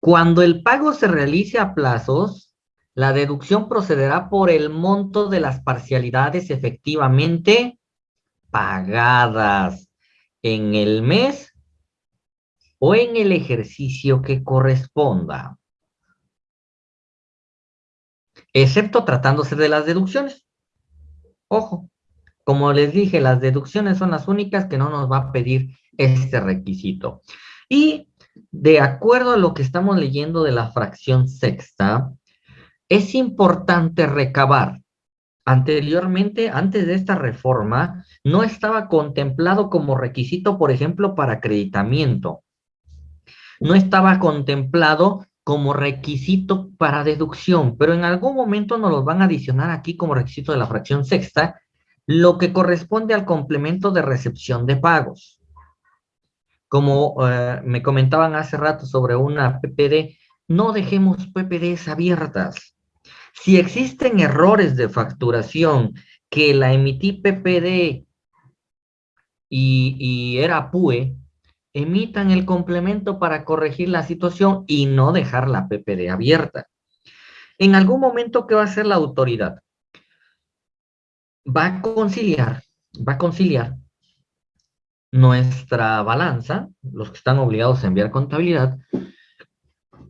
Cuando el pago se realice a plazos, la deducción procederá por el monto de las parcialidades efectivamente pagadas en el mes o en el ejercicio que corresponda. Excepto tratándose de las deducciones. Ojo, como les dije, las deducciones son las únicas que no nos va a pedir este requisito. Y de acuerdo a lo que estamos leyendo de la fracción sexta, es importante recabar. Anteriormente, antes de esta reforma, no estaba contemplado como requisito, por ejemplo, para acreditamiento. No estaba contemplado como requisito para deducción, pero en algún momento nos los van a adicionar aquí como requisito de la fracción sexta lo que corresponde al complemento de recepción de pagos. Como eh, me comentaban hace rato sobre una PPD, no dejemos PPDs abiertas. Si existen errores de facturación que la emití PPD y, y era PUE, emitan el complemento para corregir la situación y no dejar la PPD abierta. En algún momento, ¿qué va a hacer la autoridad? va a conciliar, va a conciliar nuestra balanza, los que están obligados a enviar contabilidad,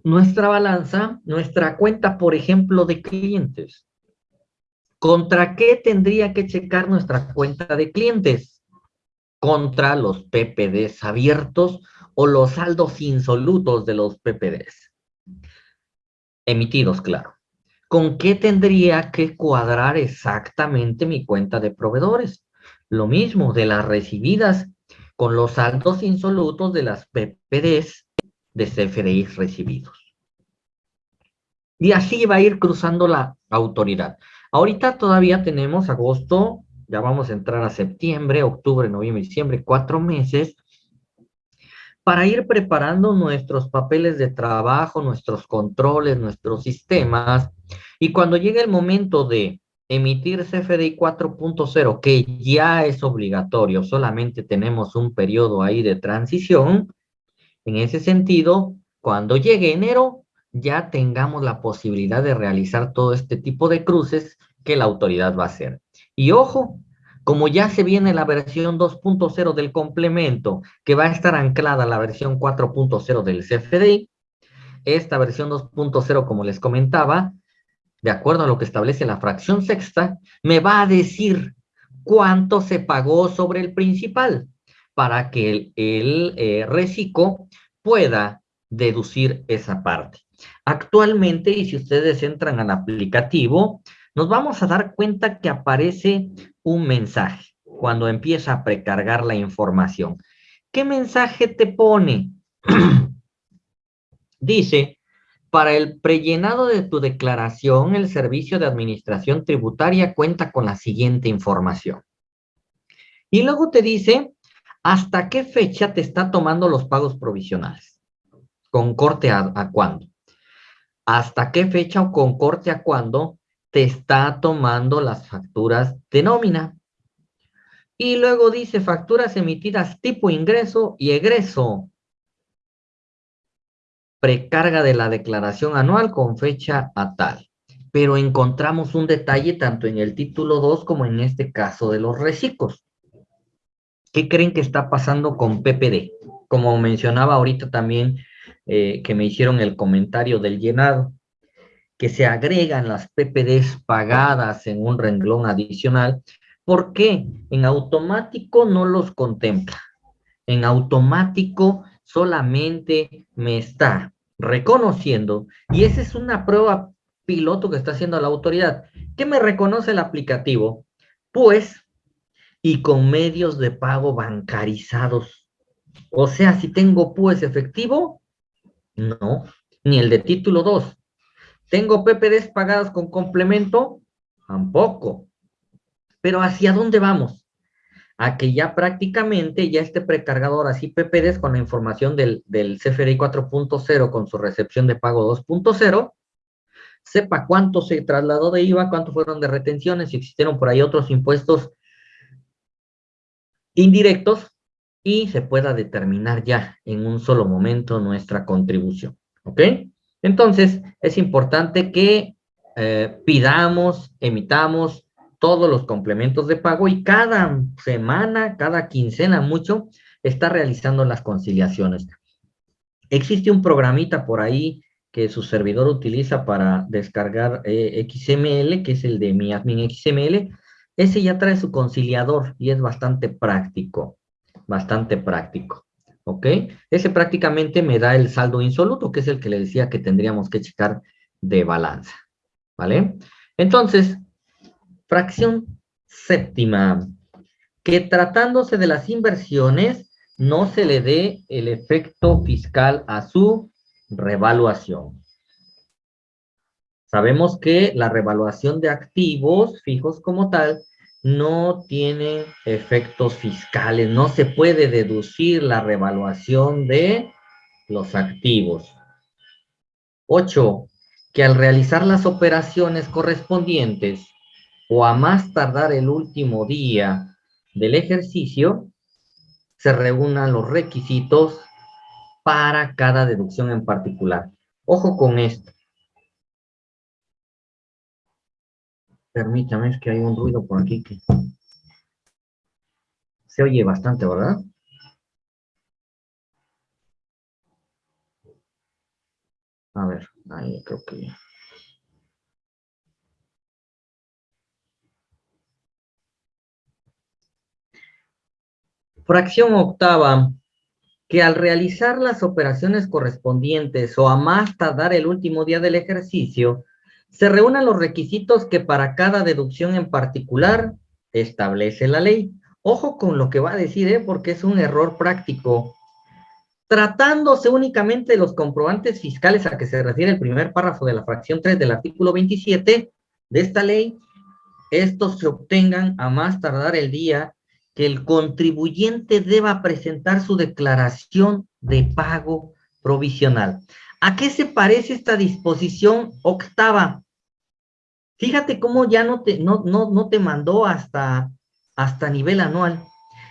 nuestra balanza, nuestra cuenta, por ejemplo, de clientes. ¿Contra qué tendría que checar nuestra cuenta de clientes? Contra los PPDs abiertos o los saldos insolutos de los PPDs. Emitidos, claro. ¿con qué tendría que cuadrar exactamente mi cuenta de proveedores? Lo mismo de las recibidas con los saldos insolutos de las PPDs de CFDI recibidos. Y así va a ir cruzando la autoridad. Ahorita todavía tenemos agosto, ya vamos a entrar a septiembre, octubre, noviembre, diciembre, cuatro meses, para ir preparando nuestros papeles de trabajo, nuestros controles, nuestros sistemas, y cuando llegue el momento de emitir CFDI 4.0, que ya es obligatorio, solamente tenemos un periodo ahí de transición, en ese sentido, cuando llegue enero, ya tengamos la posibilidad de realizar todo este tipo de cruces que la autoridad va a hacer. Y ojo, como ya se viene la versión 2.0 del complemento, que va a estar anclada a la versión 4.0 del CFDI, esta versión 2.0, como les comentaba, de acuerdo a lo que establece la fracción sexta, me va a decir cuánto se pagó sobre el principal para que el, el eh, reciclo pueda deducir esa parte. Actualmente, y si ustedes entran al aplicativo, nos vamos a dar cuenta que aparece un mensaje cuando empieza a precargar la información. ¿Qué mensaje te pone? Dice, para el prellenado de tu declaración, el Servicio de Administración Tributaria cuenta con la siguiente información. Y luego te dice, ¿hasta qué fecha te está tomando los pagos provisionales? ¿Con corte a, a cuándo? ¿Hasta qué fecha o con corte a cuándo te está tomando las facturas de nómina. Y luego dice facturas emitidas tipo ingreso y egreso. Precarga de la declaración anual con fecha a tal. Pero encontramos un detalle tanto en el título 2 como en este caso de los reciclos. ¿Qué creen que está pasando con PPD? Como mencionaba ahorita también eh, que me hicieron el comentario del llenado que se agregan las PPDs pagadas en un renglón adicional, ¿por qué? En automático no los contempla. En automático solamente me está reconociendo, y esa es una prueba piloto que está haciendo la autoridad. ¿Qué me reconoce el aplicativo? Pues, y con medios de pago bancarizados. O sea, si tengo pues efectivo, no, ni el de título 2. ¿Tengo PPDs pagadas con complemento? Tampoco. Pero ¿hacia dónde vamos? A que ya prácticamente ya este precargador así PPDs con la información del, del CFDI 4.0 con su recepción de pago 2.0, sepa cuánto se trasladó de IVA, cuánto fueron de retenciones, si existieron por ahí otros impuestos indirectos y se pueda determinar ya en un solo momento nuestra contribución. ¿Ok? Entonces, es importante que eh, pidamos, emitamos todos los complementos de pago y cada semana, cada quincena mucho, está realizando las conciliaciones. Existe un programita por ahí que su servidor utiliza para descargar eh, XML, que es el de mi admin XML. Ese ya trae su conciliador y es bastante práctico, bastante práctico. ¿Ok? Ese prácticamente me da el saldo insoluto, que es el que le decía que tendríamos que checar de balanza. ¿Vale? Entonces, fracción séptima, que tratándose de las inversiones, no se le dé el efecto fiscal a su revaluación. Sabemos que la revaluación de activos fijos como tal no tiene efectos fiscales, no se puede deducir la revaluación de los activos. Ocho, que al realizar las operaciones correspondientes o a más tardar el último día del ejercicio, se reúnan los requisitos para cada deducción en particular. Ojo con esto. Permítame, es que hay un ruido por aquí que se oye bastante, ¿verdad? A ver, ahí creo que... Fracción octava, que al realizar las operaciones correspondientes o a más tardar el último día del ejercicio, se reúnan los requisitos que para cada deducción en particular establece la ley. Ojo con lo que va a decir, ¿eh? porque es un error práctico. Tratándose únicamente de los comprobantes fiscales a que se refiere el primer párrafo de la fracción 3 del artículo 27 de esta ley, estos se obtengan a más tardar el día que el contribuyente deba presentar su declaración de pago provisional. ¿A qué se parece esta disposición octava? Fíjate cómo ya no te, no, no, te mandó hasta, hasta nivel anual.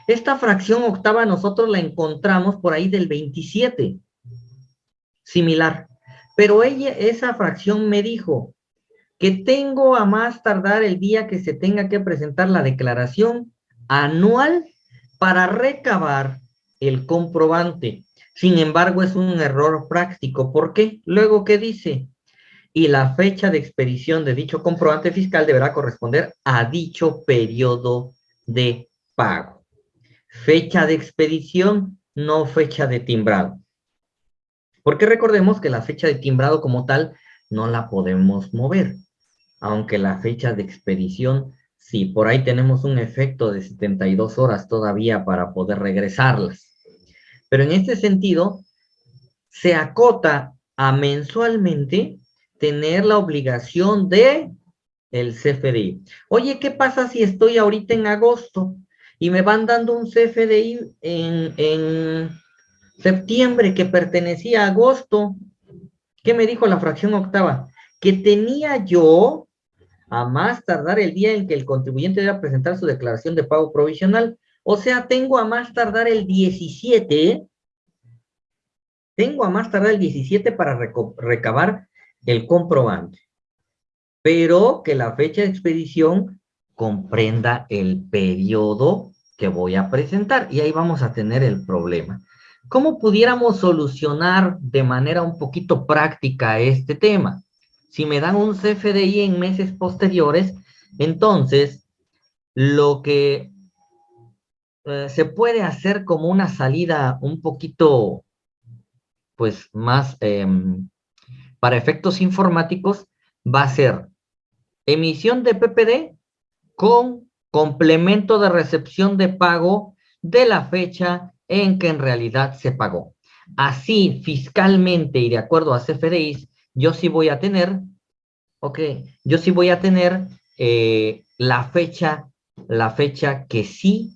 Esta fracción octava nosotros la encontramos por ahí del 27. Similar. Pero ella, esa fracción me dijo que tengo a más tardar el día que se tenga que presentar la declaración anual para recabar el comprobante. Sin embargo, es un error práctico. ¿Por qué? Luego, ¿qué dice? Y la fecha de expedición de dicho comprobante fiscal deberá corresponder a dicho periodo de pago. Fecha de expedición, no fecha de timbrado. Porque recordemos que la fecha de timbrado como tal no la podemos mover, aunque la fecha de expedición Sí, por ahí tenemos un efecto de 72 horas todavía para poder regresarlas. Pero en este sentido, se acota a mensualmente tener la obligación de el CFDI. Oye, ¿qué pasa si estoy ahorita en agosto y me van dando un CFDI en, en septiembre que pertenecía a agosto? ¿Qué me dijo la fracción octava? Que tenía yo a más tardar el día en que el contribuyente deba presentar su declaración de pago provisional. O sea, tengo a más tardar el 17, tengo a más tardar el 17 para recabar el comprobante. Pero que la fecha de expedición comprenda el periodo que voy a presentar. Y ahí vamos a tener el problema. ¿Cómo pudiéramos solucionar de manera un poquito práctica este tema? Si me dan un CFDI en meses posteriores, entonces lo que eh, se puede hacer como una salida un poquito, pues más em, para efectos informáticos, va a ser emisión de PPD con complemento de recepción de pago de la fecha en que en realidad se pagó. Así, fiscalmente y de acuerdo a CFDIs, yo sí voy a tener, ok, yo sí voy a tener eh, la fecha, la fecha que sí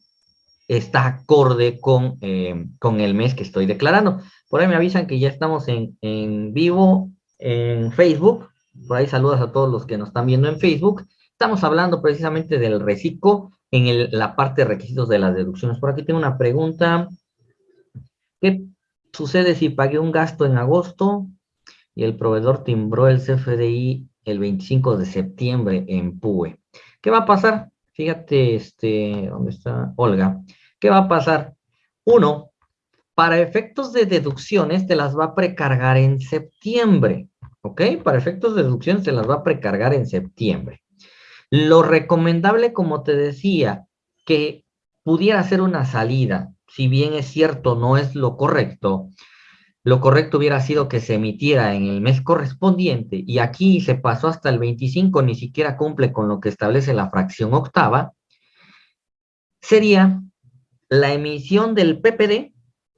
está acorde con, eh, con el mes que estoy declarando. Por ahí me avisan que ya estamos en, en vivo en Facebook. Por ahí saludas a todos los que nos están viendo en Facebook. Estamos hablando precisamente del reciclo en la parte de requisitos de las deducciones. Por aquí tengo una pregunta. ¿Qué sucede si pagué un gasto en agosto y el proveedor timbró el CFDI el 25 de septiembre en PUE. ¿Qué va a pasar? Fíjate, este, ¿dónde está Olga? ¿Qué va a pasar? Uno, para efectos de deducciones te las va a precargar en septiembre, ¿ok? Para efectos de deducciones te las va a precargar en septiembre. Lo recomendable, como te decía, que pudiera ser una salida, si bien es cierto, no es lo correcto, lo correcto hubiera sido que se emitiera en el mes correspondiente y aquí se pasó hasta el 25, ni siquiera cumple con lo que establece la fracción octava, sería la emisión del PPD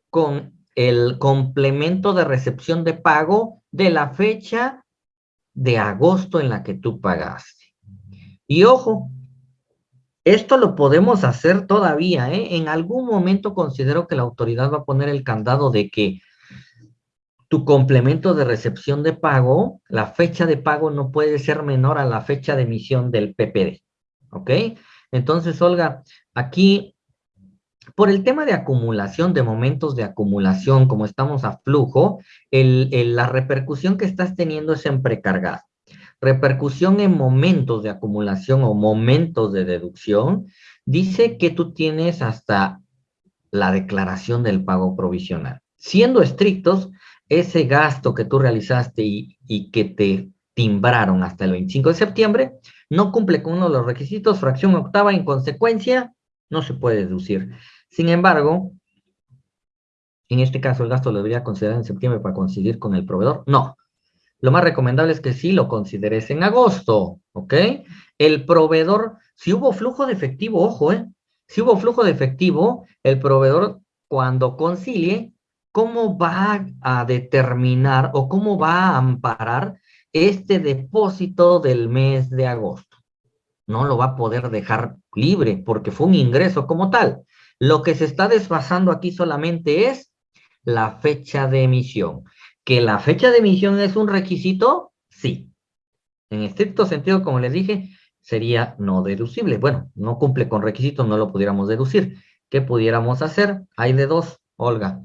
con el complemento de recepción de pago de la fecha de agosto en la que tú pagaste. Y ojo, esto lo podemos hacer todavía, ¿eh? En algún momento considero que la autoridad va a poner el candado de que tu complemento de recepción de pago, la fecha de pago no puede ser menor a la fecha de emisión del PPD. ¿Ok? Entonces, Olga, aquí, por el tema de acumulación, de momentos de acumulación, como estamos a flujo, la repercusión que estás teniendo es en precargado. Repercusión en momentos de acumulación o momentos de deducción, dice que tú tienes hasta la declaración del pago provisional. Siendo estrictos, ese gasto que tú realizaste y, que te timbraron hasta el 25 de septiembre, no cumple con uno de los requisitos, fracción octava, en consecuencia, no se puede deducir. Sin embargo, en este caso, ¿el gasto lo debería considerar en septiembre para coincidir con el proveedor? No. Lo más recomendable es que sí lo consideres en agosto, ¿ok? El proveedor, si hubo flujo de efectivo, ojo, ¿eh? Si hubo flujo de efectivo, el proveedor cuando concilie ¿cómo va a determinar o cómo va a amparar este depósito del mes de agosto? No lo va a poder dejar libre porque fue un ingreso como tal. Lo que se está desfasando aquí solamente es la fecha de emisión. ¿Que la fecha de emisión es un requisito? Sí. En estricto sentido, como les dije, sería no deducible. Bueno, no cumple con requisitos, no lo pudiéramos deducir. ¿Qué pudiéramos hacer? Hay de dos, Olga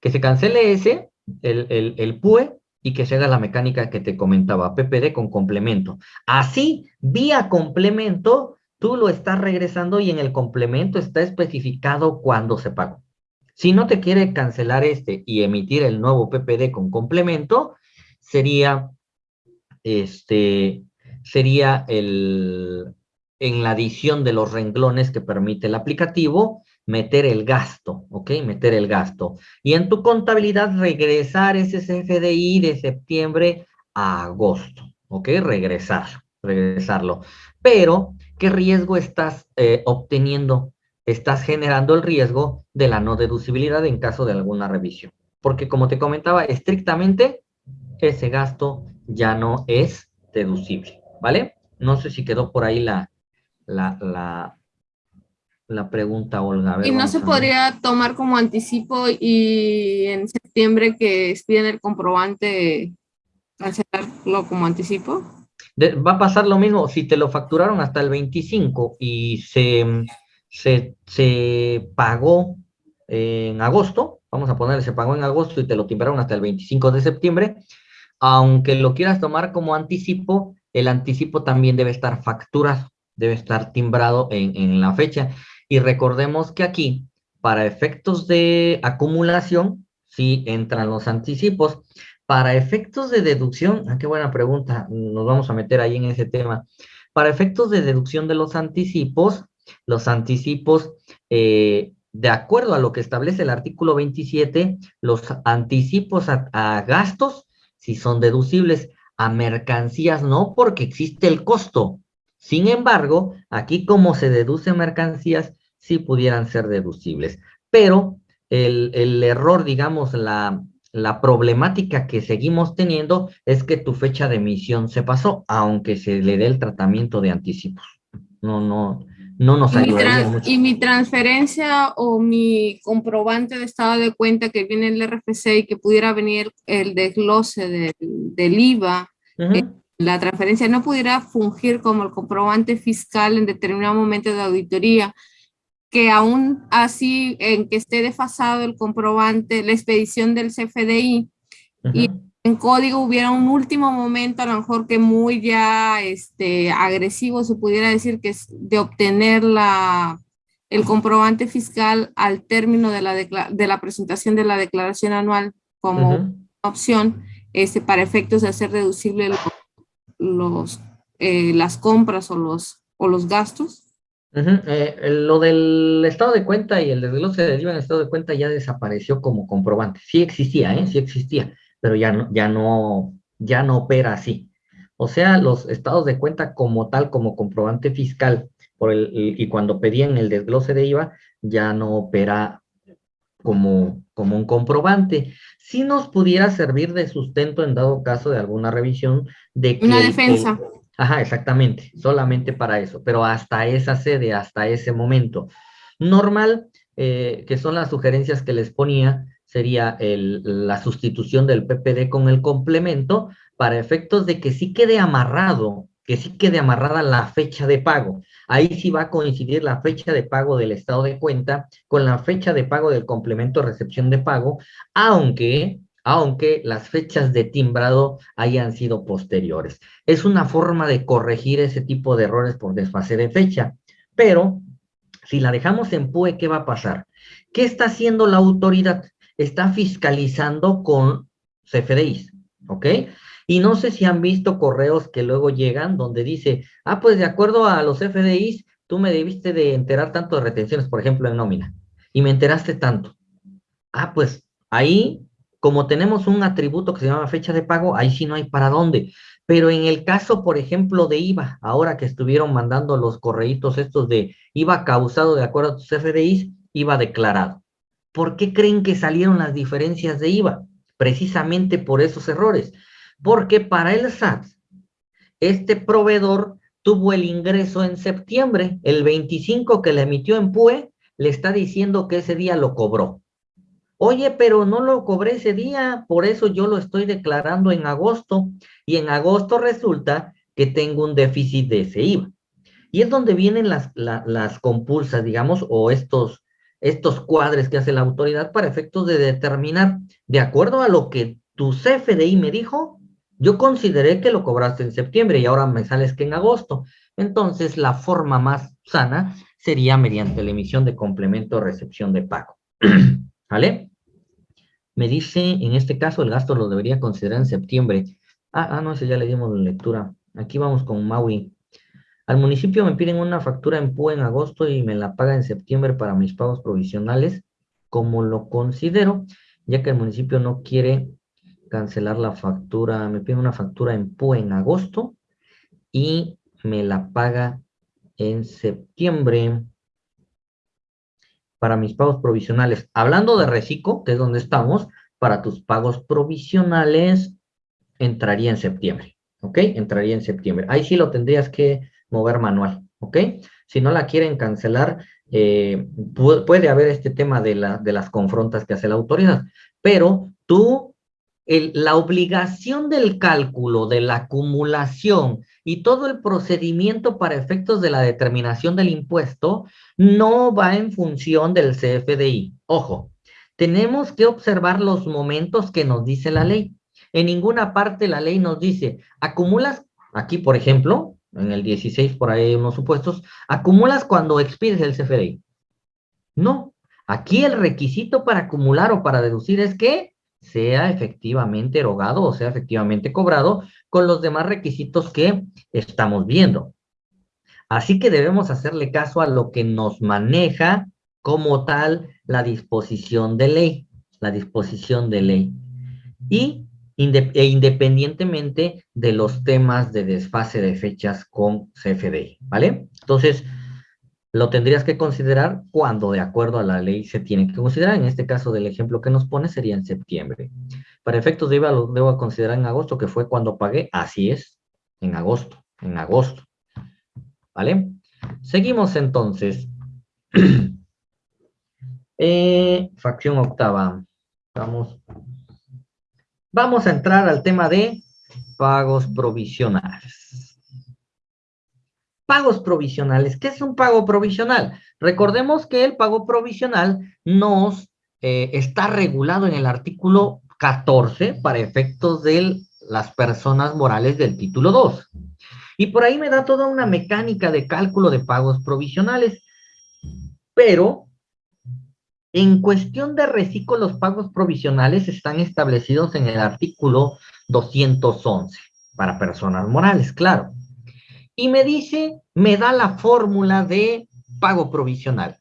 que se cancele ese, el, el, PUE, y que se haga la mecánica que te comentaba, PPD con complemento. Así, vía complemento, tú lo estás regresando y en el complemento está especificado cuándo se pagó. Si no te quiere cancelar este y emitir el nuevo PPD con complemento, sería, este, sería el, en la adición de los renglones que permite el aplicativo, meter el gasto, ¿ok? Meter el gasto. Y en tu contabilidad regresar ese CFDI de septiembre a agosto, ¿ok? Regresar, regresarlo. Pero, ¿qué riesgo estás eh, obteniendo? Estás generando el riesgo de la no deducibilidad en caso de alguna revisión. Porque como te comentaba, estrictamente ese gasto ya no es deducible, ¿vale? No sé si quedó por ahí la, la, la pregunta, Olga. ¿Y no se podría tomar como anticipo y en septiembre que expiden el comprobante cancelarlo como anticipo? va a pasar lo mismo si te lo facturaron hasta el 25 y se, se, pagó en agosto, vamos a ponerle, se pagó en agosto y te lo timbraron hasta el 25 de septiembre, aunque lo quieras tomar como anticipo, el anticipo también debe estar facturado, debe estar timbrado en, en la fecha. Y recordemos que aquí, para efectos de acumulación, sí entran los anticipos. Para efectos de deducción, ah, qué buena pregunta, nos vamos a meter ahí en ese tema. Para efectos de deducción de los anticipos, los anticipos, eh, de acuerdo a lo que establece el artículo 27, los anticipos a, a gastos, si son deducibles, a mercancías no, porque existe el costo. Sin embargo, aquí como se deduce mercancías, sí pudieran ser deducibles. Pero el, error, digamos, la, la problemática que seguimos teniendo es que tu fecha de emisión se pasó, aunque se le dé el tratamiento de anticipos. No, no, no nos ayudaría mucho. Y mi transferencia o mi comprobante de estado de cuenta que viene el RFC y que pudiera venir el desglose del, del IVA, eh, la transferencia no pudiera fungir como el comprobante fiscal en determinado momento de auditoría que aún así en que esté desfasado el comprobante, la expedición del CFDI, y en código hubiera un último momento, a lo mejor que muy ya este, agresivo, se pudiera decir que es de obtener la, el comprobante fiscal al término de la, de la presentación de la declaración anual como opción este, para efectos de hacer deducible los, eh, las compras o los, o los gastos. Eh, lo del estado de cuenta y el desglose de IVA en estado de cuenta ya desapareció como comprobante. Sí existía, ¿eh? Sí existía, pero ya no, ya no, ya no opera así. O sea, los estados de cuenta como tal, como comprobante fiscal, por el, y cuando pedían el desglose de IVA, ya no opera como, como un comprobante. Si nos pudiera servir de sustento en dado caso de alguna revisión de que... Una defensa. Ajá, exactamente, solamente para eso, pero hasta esa sede, hasta ese momento. Normal, eh, que son las sugerencias que les ponía, sería la sustitución del PPD con el complemento para efectos de que sí quede amarrado, que sí quede amarrada la fecha de pago. Ahí sí va a coincidir la fecha de pago del estado de cuenta con la fecha de pago del complemento recepción de pago, aunque aunque las fechas de timbrado hayan sido posteriores. Es una forma de corregir ese tipo de errores por desfase de fecha, pero si la dejamos en PUE, ¿qué va a pasar? ¿Qué está haciendo la autoridad? Está fiscalizando con CFDIs, ¿ok? Y no sé si han visto correos que luego llegan donde dice, ah, pues de acuerdo a los CFDIs, tú me debiste de enterar tanto de retenciones, por ejemplo, en nómina, y me enteraste tanto. Ah, pues ahí como tenemos un atributo que se llama fecha de pago, ahí sí no hay para dónde. Pero en el caso, por ejemplo, de IVA, ahora que estuvieron mandando los correitos estos de IVA causado de acuerdo a tus FDIs, IVA declarado. ¿Por qué creen que salieron las diferencias de IVA? Precisamente por esos errores. Porque para el SAT, este proveedor tuvo el ingreso en septiembre, el 25 que le emitió en PUE, le está diciendo que ese día lo cobró. Oye, pero no lo cobré ese día, por eso yo lo estoy declarando en agosto. Y en agosto resulta que tengo un déficit de ese IVA. Y es donde vienen las, las compulsas, digamos, o estos, estos cuadres que hace la autoridad para efectos de determinar, de acuerdo a lo que tu CFDI me dijo, yo consideré que lo cobraste en septiembre y ahora me sales que en agosto. Entonces, la forma más sana sería mediante la emisión de complemento o recepción de pago. ¿Vale? Me dice, en este caso, el gasto lo debería considerar en septiembre. Ah, ah, no, ese ya le dimos lectura. Aquí vamos con Maui. Al municipio me piden una factura en PUE en agosto y me la paga en septiembre para mis pagos provisionales, como lo considero, ya que el municipio no quiere cancelar la factura. Me piden una factura en PUE en agosto y me la paga en septiembre para mis pagos provisionales. Hablando de reciclo, que es donde estamos, para tus pagos provisionales entraría en septiembre, ¿ok? Entraría en septiembre. Ahí sí lo tendrías que mover manual, ¿ok? Si no la quieren cancelar, eh, puede haber este tema de, de las confrontas que hace la autoridad, pero tú la obligación del cálculo, de la acumulación y todo el procedimiento para efectos de la determinación del impuesto no va en función del CFDI. Ojo, tenemos que observar los momentos que nos dice la ley. En ninguna parte la ley nos dice, acumulas, aquí por ejemplo, en el 16 por ahí hay unos supuestos, acumulas cuando expides el CFDI. No, aquí el requisito para acumular o para deducir es que sea efectivamente erogado o sea efectivamente cobrado con los demás requisitos que estamos viendo. Así que debemos hacerle caso a lo que nos maneja como tal la disposición de ley, la disposición de ley. Y e independientemente de los temas de desfase de fechas con CFDI, ¿vale? Entonces, lo tendrías que considerar cuando de acuerdo a la ley se tiene que considerar. En este caso del ejemplo que nos pone sería en septiembre. Para efectos de IVA lo debo considerar en agosto, que fue cuando pagué. Así es, en agosto, en agosto. ¿Vale? Seguimos entonces. Eh, facción octava. Vamos. Vamos a entrar al tema de pagos provisionales. Pagos provisionales. ¿Qué es un pago provisional? Recordemos que el pago provisional nos eh, está regulado en el artículo 14 para efectos de las personas morales del título 2. Y por ahí me da toda una mecánica de cálculo de pagos provisionales. Pero en cuestión de reciclo, los pagos provisionales están establecidos en el artículo 211 para personas morales, claro. Y me dice, me da la fórmula de pago provisional.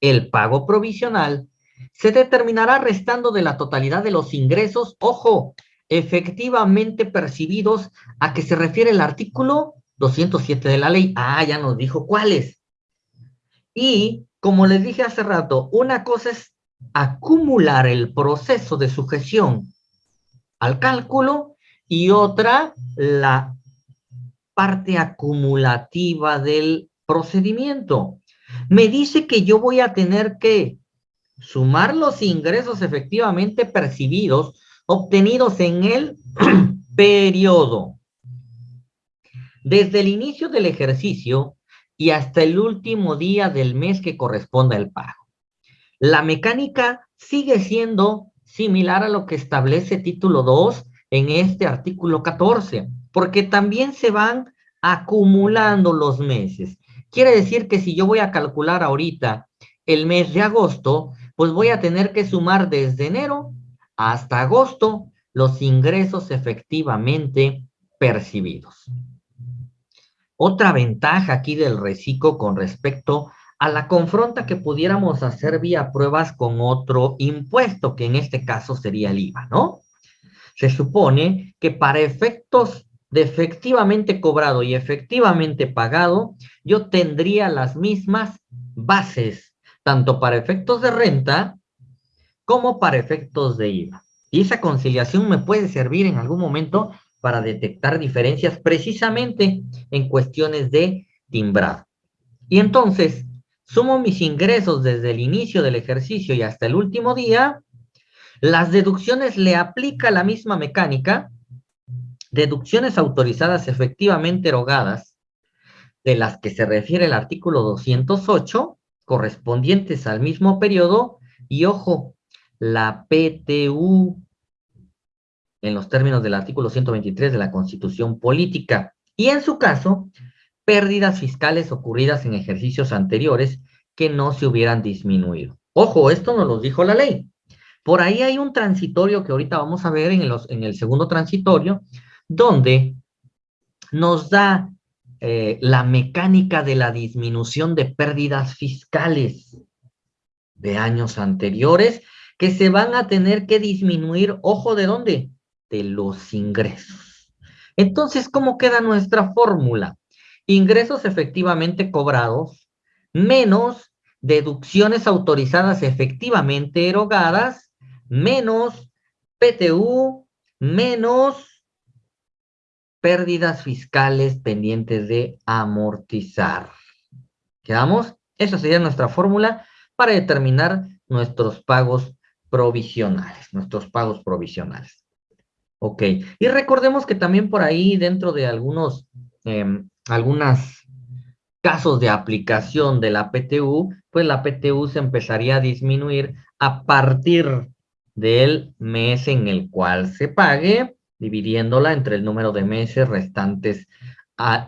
El pago provisional se determinará restando de la totalidad de los ingresos, ojo, efectivamente percibidos a que se refiere el artículo 207 de la ley. Ah, ya nos dijo cuáles. Y como les dije hace rato, una cosa es acumular el proceso de sujeción al cálculo y otra la parte acumulativa del procedimiento. Me dice que yo voy a tener que sumar los ingresos efectivamente percibidos obtenidos en el periodo. Desde el inicio del ejercicio y hasta el último día del mes que corresponda el pago. La mecánica sigue siendo similar a lo que establece título 2 en este artículo 14, porque también se van acumulando los meses. Quiere decir que si yo voy a calcular ahorita el mes de agosto, pues voy a tener que sumar desde enero hasta agosto los ingresos efectivamente percibidos. Otra ventaja aquí del reciclo con respecto a la confronta que pudiéramos hacer vía pruebas con otro impuesto, que en este caso sería el IVA, ¿no? Se supone que para efectos de efectivamente cobrado y efectivamente pagado, yo tendría las mismas bases, tanto para efectos de renta como para efectos de IVA. Y esa conciliación me puede servir en algún momento para detectar diferencias precisamente en cuestiones de timbrado. Y entonces, sumo mis ingresos desde el inicio del ejercicio y hasta el último día, las deducciones le aplica la misma mecánica, deducciones autorizadas efectivamente erogadas, de las que se refiere el artículo 208, correspondientes al mismo periodo, y ojo, la PTU en los términos del artículo 123 de la Constitución Política. Y en su caso, pérdidas fiscales ocurridas en ejercicios anteriores que no se hubieran disminuido. Ojo, esto nos lo dijo la ley. Por ahí hay un transitorio que ahorita vamos a ver en, los, en el segundo transitorio, donde nos da eh, la mecánica de la disminución de pérdidas fiscales de años anteriores que se van a tener que disminuir, ojo, ¿de dónde? De los ingresos. Entonces, ¿cómo queda nuestra fórmula? Ingresos efectivamente cobrados menos deducciones autorizadas efectivamente erogadas menos PTU menos pérdidas fiscales pendientes de amortizar. ¿Quedamos? Esa sería nuestra fórmula para determinar nuestros pagos provisionales, nuestros pagos provisionales. Ok, y recordemos que también por ahí dentro de algunos, eh, casos de aplicación de la PTU, pues la PTU se empezaría a disminuir a partir del mes en el cual se pague, dividiéndola entre el número de meses restantes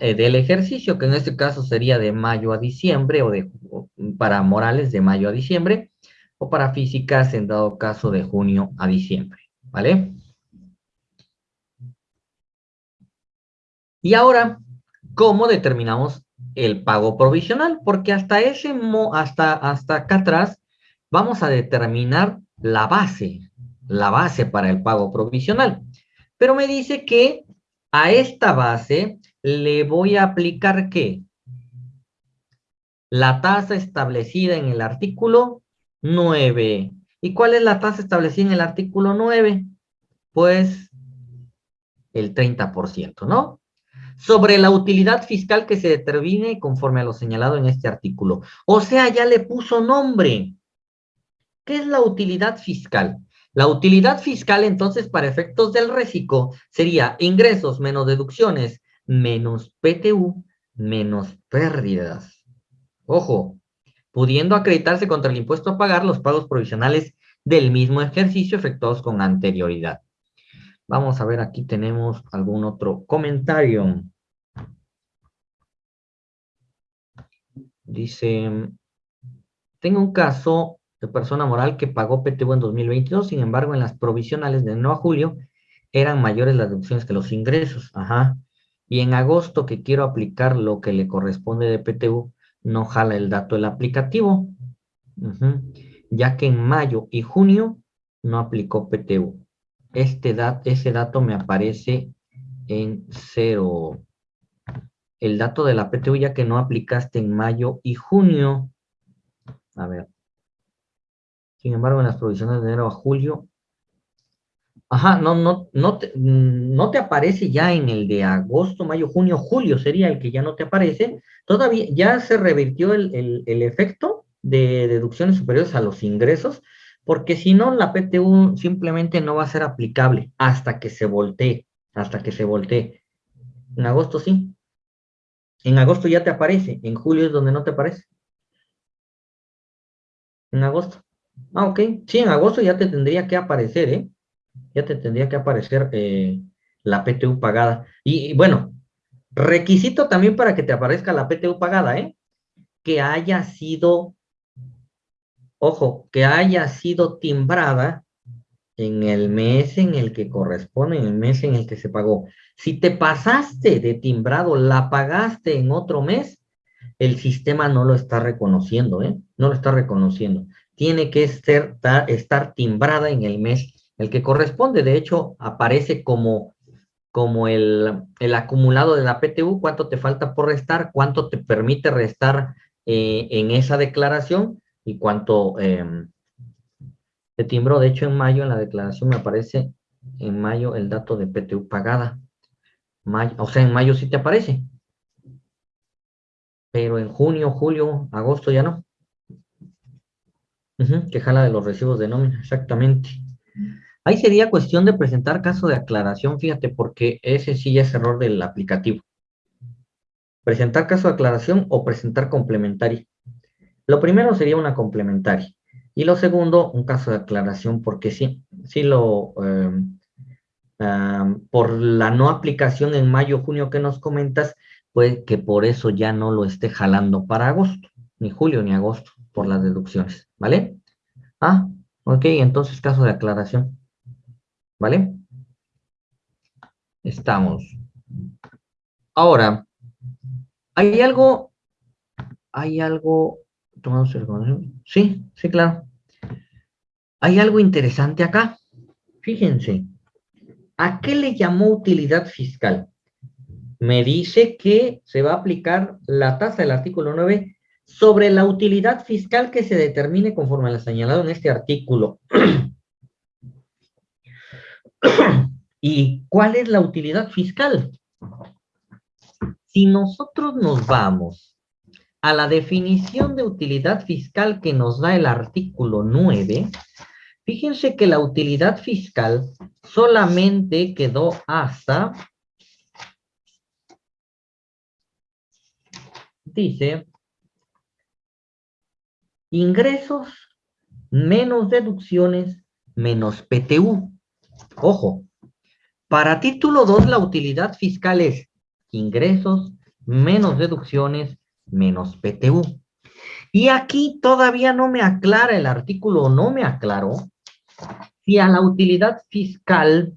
eh, del ejercicio, que en este caso sería de mayo a diciembre, o de para morales de mayo a diciembre, o para físicas en dado caso de junio a diciembre, ¿vale? Y ahora, ¿cómo determinamos el pago provisional? Porque hasta ese hasta, hasta acá atrás vamos a determinar la base, la base para el pago provisional. Pero me dice que a esta base le voy a aplicar ¿qué? La tasa establecida en el artículo 9. ¿Y cuál es la tasa establecida en el artículo 9? Pues el 30%, ¿no? Sobre la utilidad fiscal que se determine conforme a lo señalado en este artículo. O sea, ya le puso nombre. ¿Qué es la utilidad fiscal? La utilidad fiscal, entonces, para efectos del reciclo, sería ingresos menos deducciones menos PTU menos pérdidas. Ojo, pudiendo acreditarse contra el impuesto a pagar, los pagos provisionales del mismo ejercicio efectuados con anterioridad. Vamos a ver, aquí tenemos algún otro comentario. Dice, tengo un caso de persona moral que pagó PTU en 2022, sin embargo, en las provisionales de no a julio eran mayores las deducciones que los ingresos. Ajá. Y en agosto que quiero aplicar lo que le corresponde de PTU, no jala el dato del aplicativo. Ya que en mayo y junio no aplicó PTU este ese dato me aparece en cero. El dato de la PTU ya que no aplicaste en mayo y junio. A ver. Sin embargo, en las provisiones de enero a julio. Ajá, no, no, no, te, no te aparece ya en el de agosto, mayo, junio, julio sería el que ya no te aparece. Todavía ya se revirtió el, el efecto de deducciones superiores a los ingresos porque si no, la PTU simplemente no va a ser aplicable hasta que se voltee, hasta que se voltee. En agosto sí. En agosto ya te aparece, en julio es donde no te aparece. En agosto. Ah, ok. Sí, en agosto ya te tendría que aparecer, ¿eh? Ya te tendría que aparecer eh, la PTU pagada. Y, y bueno, requisito también para que te aparezca la PTU pagada, ¿eh? Que haya sido ojo, que haya sido timbrada en el mes en el que corresponde, en el mes en el que se pagó. Si te pasaste de timbrado, la pagaste en otro mes, el sistema no lo está reconociendo, ¿eh? No lo está reconociendo. Tiene que estar timbrada en el mes el que corresponde. De hecho, aparece como, como el, el acumulado de la PTU, cuánto te falta por restar, cuánto te permite restar eh, en esa declaración y cuánto eh, timbró. De hecho, en mayo en la declaración me aparece en mayo el dato de PTU pagada. Mayo, o sea, en mayo sí te aparece. Pero en junio, julio, agosto ya no. Que jala de los recibos de nómina, exactamente. Ahí sería cuestión de presentar caso de aclaración, fíjate, porque ese sí ya es error del aplicativo. Presentar caso de aclaración o presentar complementario. Lo primero sería una complementaria. Y lo segundo, un caso de aclaración, porque sí, sí lo, em, por la no aplicación en mayo, junio que nos comentas, pues que por eso ya no lo esté jalando para agosto, ni julio ni agosto, por las deducciones, ¿vale? Ah, ok, entonces caso de aclaración, ¿vale? Estamos. Ahora, hay algo, hay algo Sí, sí, claro. Hay algo interesante acá. Fíjense. ¿A qué le llamó utilidad fiscal? Me dice que se va a aplicar la tasa del artículo 9 sobre la utilidad fiscal que se determine conforme a lo señalado en este artículo. ¿Y cuál es la utilidad fiscal? Si nosotros nos vamos a la definición de utilidad fiscal que nos da el artículo 9, fíjense que la utilidad fiscal solamente quedó hasta, dice, ingresos menos deducciones menos PTU. Ojo, para título 2 la utilidad fiscal es ingresos menos deducciones menos PTU. Y aquí todavía no me aclara el artículo, no me aclaró si a la utilidad fiscal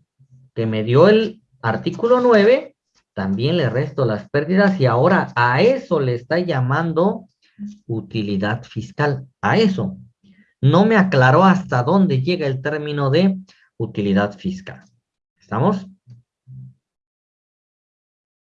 que me dio el artículo 9, también le resto las pérdidas y ahora a eso le está llamando utilidad fiscal, a eso. No me aclaró hasta dónde llega el término de utilidad fiscal. ¿Estamos?